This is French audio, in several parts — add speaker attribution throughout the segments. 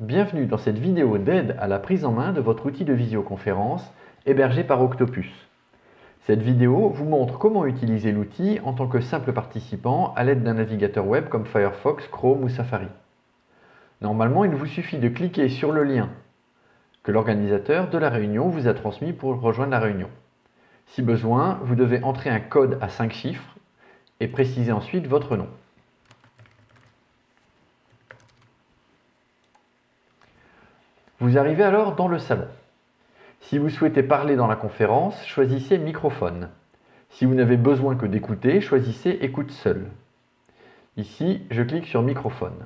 Speaker 1: Bienvenue dans cette vidéo d'aide à la prise en main de votre outil de visioconférence hébergé par Octopus. Cette vidéo vous montre comment utiliser l'outil en tant que simple participant à l'aide d'un navigateur web comme Firefox, Chrome ou Safari. Normalement, il vous suffit de cliquer sur le lien que l'organisateur de la réunion vous a transmis pour rejoindre la réunion. Si besoin, vous devez entrer un code à 5 chiffres et préciser ensuite votre nom. Vous arrivez alors dans le salon. Si vous souhaitez parler dans la conférence, choisissez microphone. Si vous n'avez besoin que d'écouter, choisissez écoute seul. Ici, je clique sur microphone.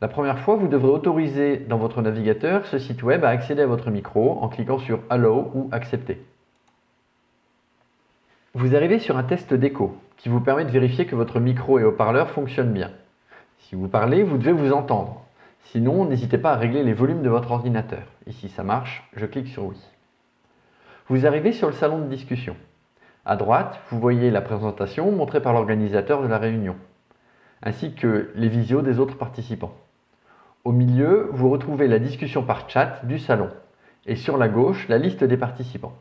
Speaker 1: La première fois, vous devrez autoriser dans votre navigateur ce site web à accéder à votre micro en cliquant sur Allow ou Accepter. Vous arrivez sur un test d'écho qui vous permet de vérifier que votre micro et haut-parleur fonctionnent bien. Si vous parlez, vous devez vous entendre. Sinon, n'hésitez pas à régler les volumes de votre ordinateur. Ici, ça marche, je clique sur oui. Vous arrivez sur le salon de discussion. À droite, vous voyez la présentation montrée par l'organisateur de la réunion, ainsi que les visios des autres participants. Au milieu, vous retrouvez la discussion par chat du salon et sur la gauche, la liste des participants.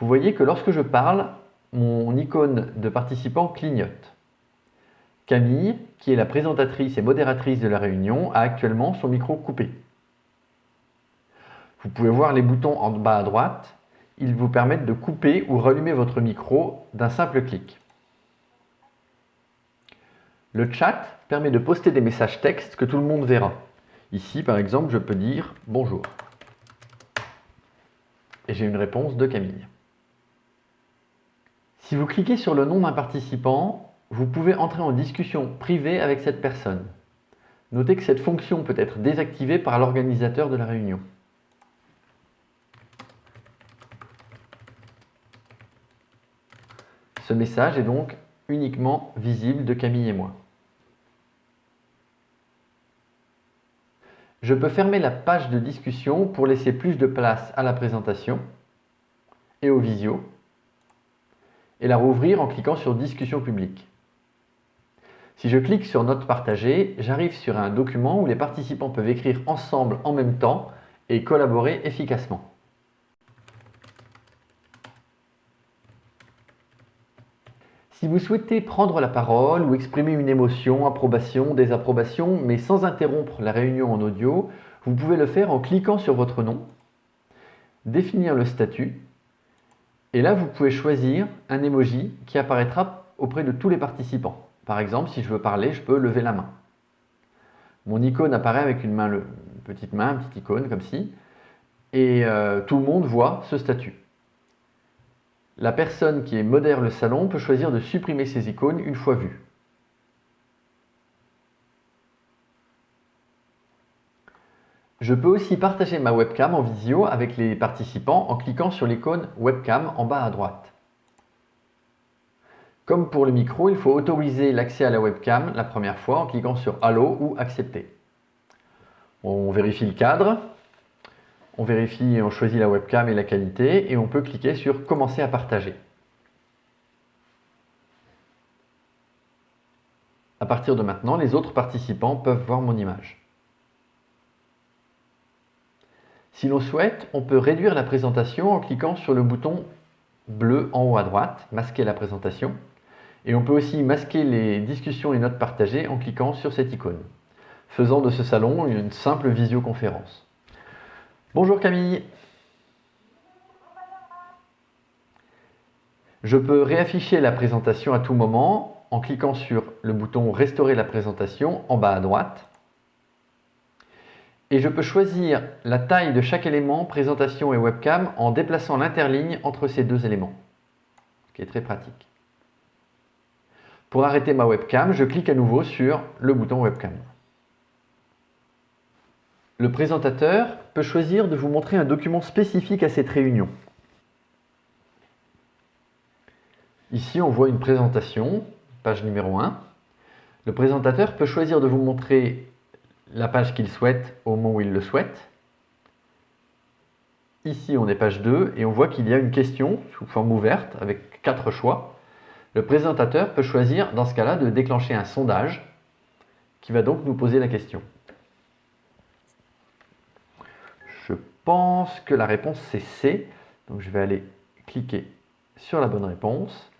Speaker 1: Vous voyez que lorsque je parle, mon icône de participant clignote. Camille, qui est la présentatrice et modératrice de la réunion, a actuellement son micro coupé. Vous pouvez voir les boutons en bas à droite. Ils vous permettent de couper ou rallumer votre micro d'un simple clic. Le chat permet de poster des messages textes que tout le monde verra. Ici, par exemple, je peux dire « Bonjour ». Et j'ai une réponse de Camille. Si vous cliquez sur le nom d'un participant, vous pouvez entrer en discussion privée avec cette personne. Notez que cette fonction peut être désactivée par l'organisateur de la réunion. Ce message est donc uniquement visible de Camille et moi. Je peux fermer la page de discussion pour laisser plus de place à la présentation et au visio et la rouvrir en cliquant sur Discussion publique. Si je clique sur Notes partagées, j'arrive sur un document où les participants peuvent écrire ensemble en même temps et collaborer efficacement. Si vous souhaitez prendre la parole ou exprimer une émotion, approbation, désapprobation, mais sans interrompre la réunion en audio, vous pouvez le faire en cliquant sur votre nom, définir le statut, et là vous pouvez choisir un emoji qui apparaîtra auprès de tous les participants. Par exemple, si je veux parler, je peux lever la main. Mon icône apparaît avec une, main, petite main, une petite icône comme ci, et euh, tout le monde voit ce statut. La personne qui modère le salon peut choisir de supprimer ces icônes une fois vues. Je peux aussi partager ma webcam en visio avec les participants en cliquant sur l'icône webcam en bas à droite. Comme pour le micro, il faut autoriser l'accès à la webcam la première fois en cliquant sur Allo ou Accepter. On vérifie le cadre, on vérifie, on choisit la webcam et la qualité et on peut cliquer sur Commencer à partager. À partir de maintenant, les autres participants peuvent voir mon image. Si l'on souhaite, on peut réduire la présentation en cliquant sur le bouton bleu en haut à droite, masquer la présentation. Et on peut aussi masquer les discussions et notes partagées en cliquant sur cette icône, faisant de ce salon une simple visioconférence. Bonjour Camille. Je peux réafficher la présentation à tout moment en cliquant sur le bouton Restaurer la présentation en bas à droite. Et je peux choisir la taille de chaque élément, présentation et webcam, en déplaçant l'interligne entre ces deux éléments, ce qui est très pratique. Pour arrêter ma webcam, je clique à nouveau sur le bouton webcam. Le présentateur peut choisir de vous montrer un document spécifique à cette réunion. Ici, on voit une présentation, page numéro 1. Le présentateur peut choisir de vous montrer la page qu'il souhaite au moment où il le souhaite. Ici, on est page 2 et on voit qu'il y a une question sous forme ouverte avec quatre choix. Le présentateur peut choisir, dans ce cas-là, de déclencher un sondage qui va donc nous poser la question. pense que la réponse c'est C. Donc je vais aller cliquer sur la bonne réponse.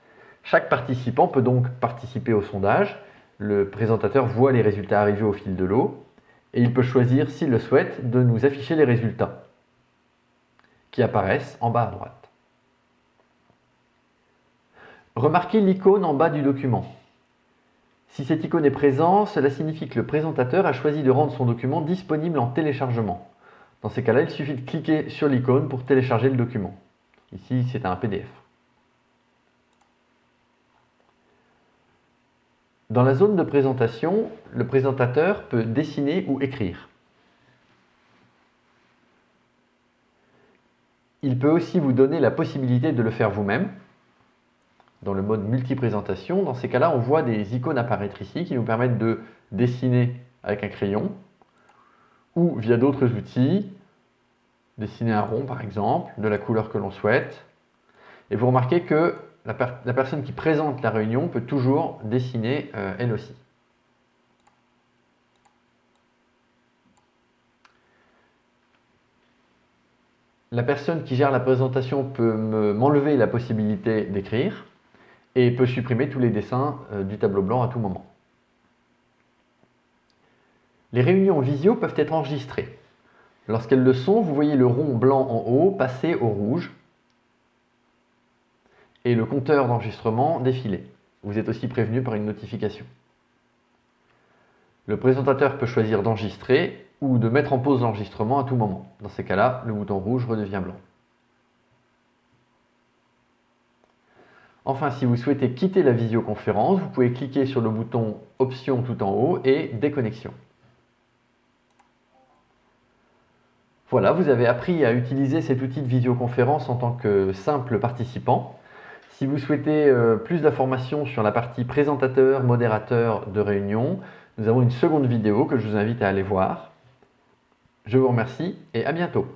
Speaker 1: Chaque participant peut donc participer au sondage. Le présentateur voit les résultats arriver au fil de l'eau et il peut choisir, s'il le souhaite, de nous afficher les résultats qui apparaissent en bas à droite. Remarquez l'icône en bas du document. Si cette icône est présente, cela signifie que le présentateur a choisi de rendre son document disponible en téléchargement. Dans ces cas-là, il suffit de cliquer sur l'icône pour télécharger le document. Ici, c'est un PDF. Dans la zone de présentation, le présentateur peut dessiner ou écrire. Il peut aussi vous donner la possibilité de le faire vous-même dans le mode multi-présentation. Dans ces cas-là, on voit des icônes apparaître ici qui nous permettent de dessiner avec un crayon ou via d'autres outils, dessiner un rond par exemple, de la couleur que l'on souhaite. Et vous remarquez que la, personne qui présente la réunion peut toujours dessiner euh, elle aussi. La personne qui gère la présentation peut m'enlever la possibilité d'écrire et peut supprimer tous les dessins euh, du tableau blanc à tout moment. Les réunions visio peuvent être enregistrées. Lorsqu'elles le sont, vous voyez le rond blanc en haut passer au rouge et le compteur d'enregistrement défiler. Vous êtes aussi prévenu par une notification. Le présentateur peut choisir d'enregistrer ou de mettre en pause l'enregistrement à tout moment. Dans ces cas-là, le bouton rouge redevient blanc. Enfin, si vous souhaitez quitter la visioconférence, vous pouvez cliquer sur le bouton Options tout en haut et Déconnexion. Voilà, vous avez appris à utiliser cet outil de visioconférence en tant que simple participant. Si vous souhaitez euh, plus d'informations sur la partie présentateur, modérateur de réunion, nous avons une seconde vidéo que je vous invite à aller voir. Je vous remercie et à bientôt.